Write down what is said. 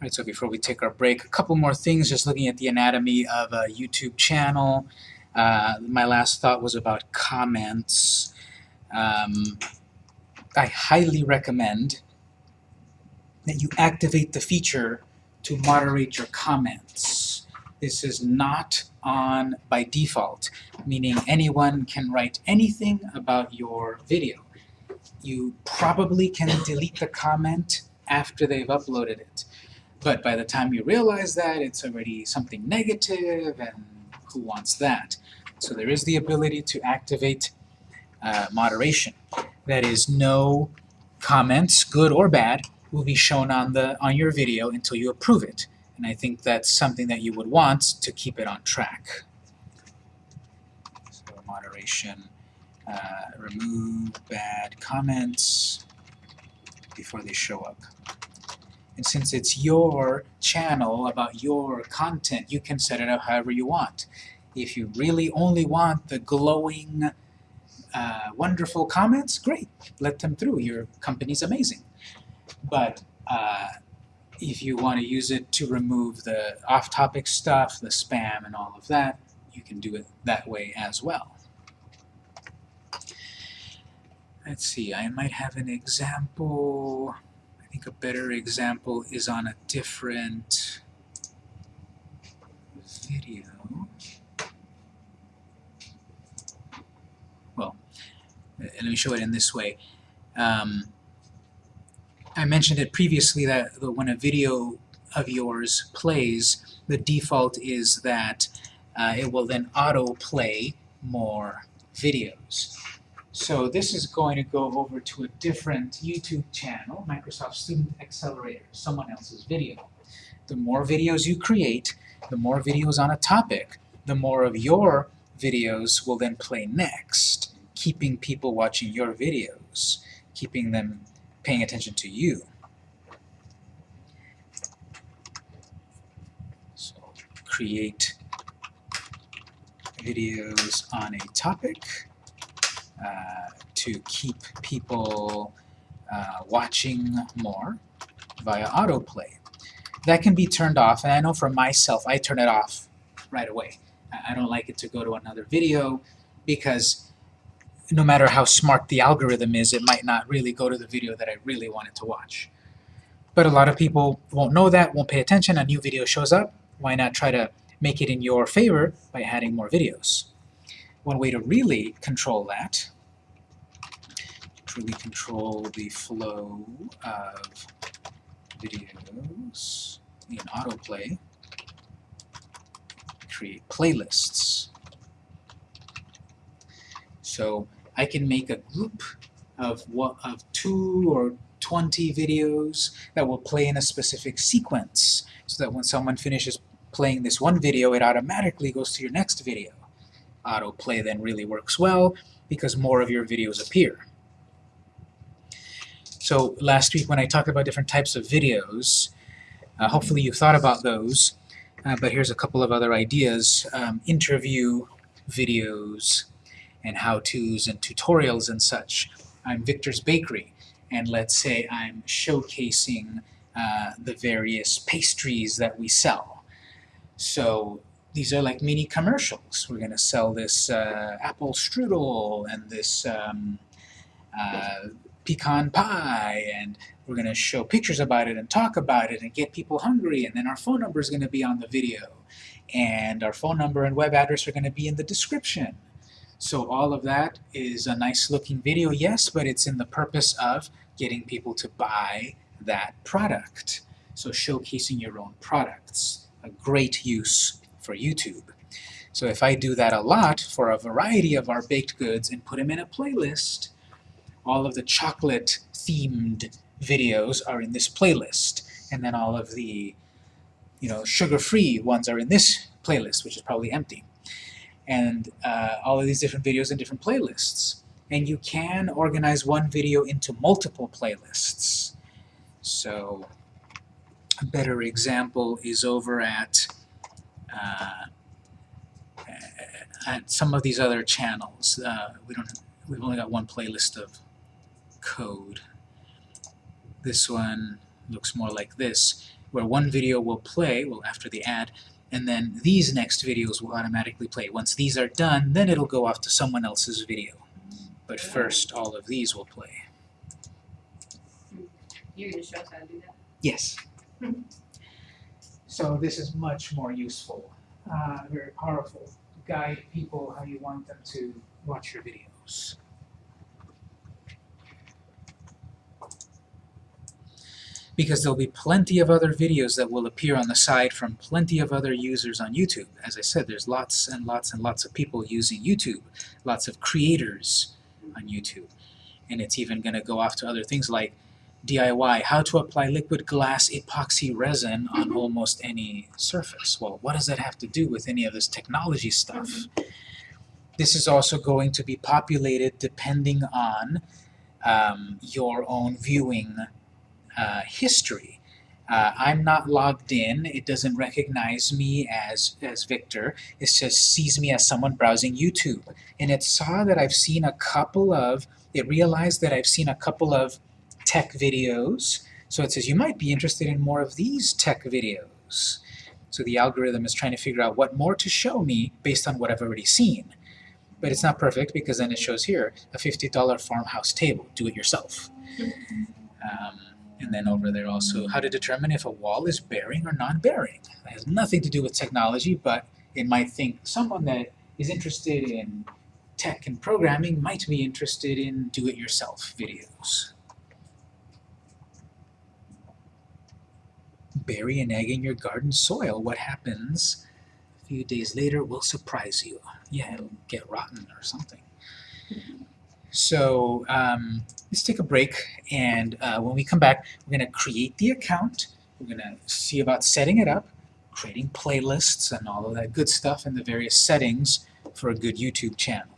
Right, so before we take our break, a couple more things, just looking at the anatomy of a YouTube channel. Uh, my last thought was about comments. Um, I highly recommend that you activate the feature to moderate your comments. This is not on by default, meaning anyone can write anything about your video. You probably can delete the comment after they've uploaded it. But by the time you realize that, it's already something negative, and who wants that? So there is the ability to activate uh, moderation. That is, no comments, good or bad, will be shown on the on your video until you approve it. And I think that's something that you would want to keep it on track. So moderation, uh, remove bad comments before they show up. And since it's your channel about your content, you can set it up however you want. If you really only want the glowing, uh, wonderful comments, great, let them through. Your company's amazing. But uh, if you want to use it to remove the off-topic stuff, the spam and all of that, you can do it that way as well. Let's see, I might have an example. Think a better example is on a different video. Well, let me show it in this way. Um, I mentioned it previously that when a video of yours plays, the default is that uh, it will then auto-play more videos. So this is going to go over to a different YouTube channel, Microsoft Student Accelerator, someone else's video. The more videos you create, the more videos on a topic, the more of your videos will then play next, keeping people watching your videos, keeping them paying attention to you. So create videos on a topic uh, to keep people uh, watching more via autoplay. That can be turned off, and I know for myself, I turn it off right away. I don't like it to go to another video because no matter how smart the algorithm is, it might not really go to the video that I really wanted to watch. But a lot of people won't know that, won't pay attention, a new video shows up, why not try to make it in your favor by adding more videos? One way to really control that, to really control the flow of videos in autoplay, create playlists. So I can make a group of, what, of two or 20 videos that will play in a specific sequence so that when someone finishes playing this one video, it automatically goes to your next video. Autoplay then really works well because more of your videos appear. So last week when I talked about different types of videos, uh, hopefully you thought about those, uh, but here's a couple of other ideas. Um, interview videos, and how-tos and tutorials and such. I'm Victor's Bakery, and let's say I'm showcasing uh, the various pastries that we sell. So these are like mini commercials. We're going to sell this uh, apple strudel and this um, uh, pecan pie, and we're going to show pictures about it and talk about it and get people hungry, and then our phone number is going to be on the video. And our phone number and web address are going to be in the description. So all of that is a nice looking video, yes, but it's in the purpose of getting people to buy that product. So showcasing your own products, a great use for YouTube. So if I do that a lot for a variety of our baked goods and put them in a playlist, all of the chocolate themed videos are in this playlist. And then all of the you know, sugar-free ones are in this playlist, which is probably empty and uh, all of these different videos in different playlists. And you can organize one video into multiple playlists. So a better example is over at, at some of these other channels. Uh, we don't, we've only got one playlist of code. This one, looks more like this, where one video will play, well, after the ad, and then these next videos will automatically play. Once these are done, then it'll go off to someone else's video. But first, all of these will play. You're gonna show us how to do that? Yes. so this is much more useful, uh, very powerful to guide people how you want them to watch your videos. Because there'll be plenty of other videos that will appear on the side from plenty of other users on YouTube. As I said, there's lots and lots and lots of people using YouTube, lots of creators on YouTube. And it's even going to go off to other things like DIY, how to apply liquid glass epoxy resin on almost any surface. Well, what does that have to do with any of this technology stuff? This is also going to be populated depending on um, your own viewing uh, history. Uh, I'm not logged in, it doesn't recognize me as, as Victor, it just sees me as someone browsing YouTube. And it saw that I've seen a couple of, it realized that I've seen a couple of tech videos. So it says you might be interested in more of these tech videos. So the algorithm is trying to figure out what more to show me based on what I've already seen. But it's not perfect because then it shows here a $50 farmhouse table, do it yourself. Um, and then over there also how to determine if a wall is bearing or non-bearing. That has nothing to do with technology, but it might think someone that is interested in tech and programming might be interested in do-it-yourself videos. Bury an egg in your garden soil, what happens a few days later will surprise you. Yeah, it'll get rotten or something. So um, let's take a break, and uh, when we come back, we're going to create the account. We're going to see about setting it up, creating playlists, and all of that good stuff, and the various settings for a good YouTube channel.